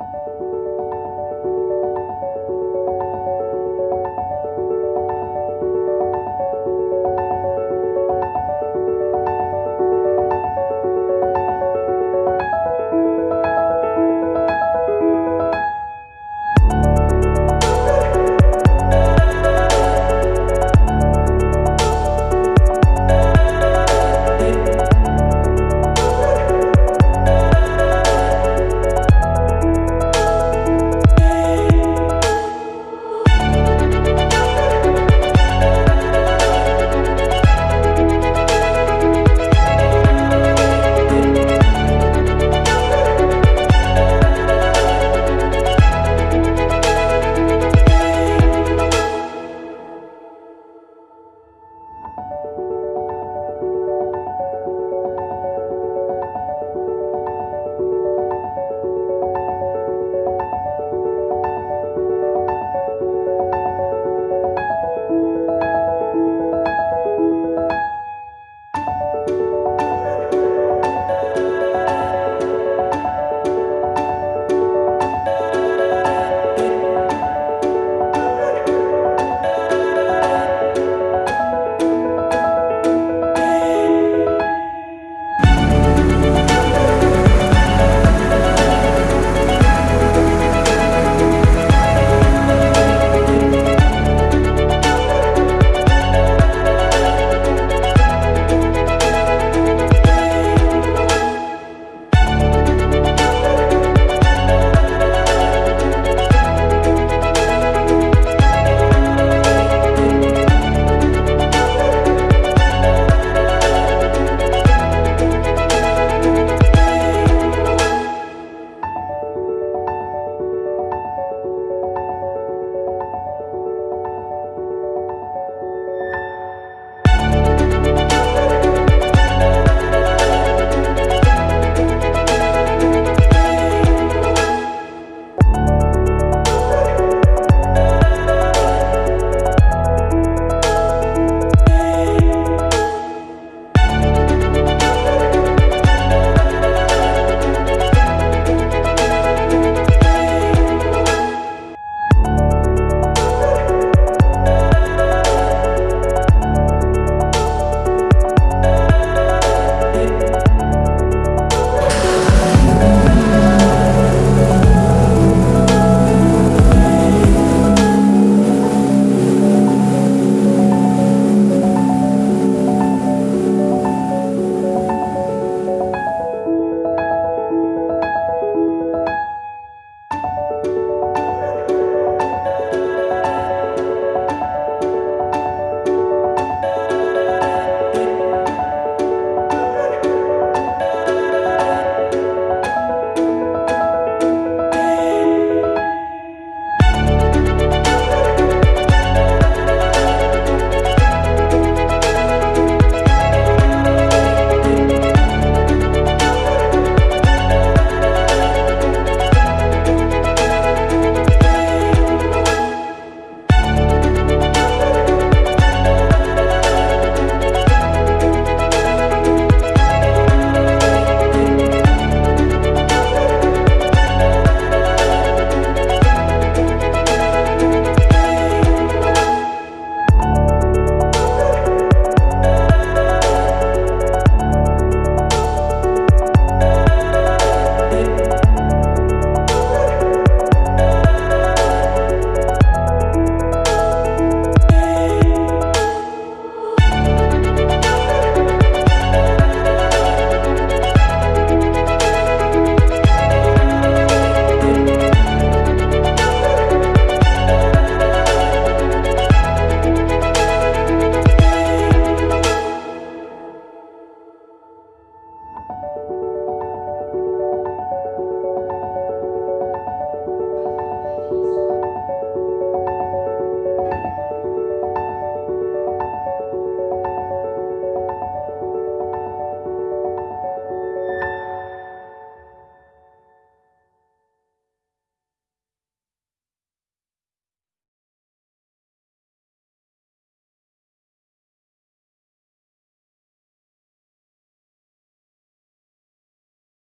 you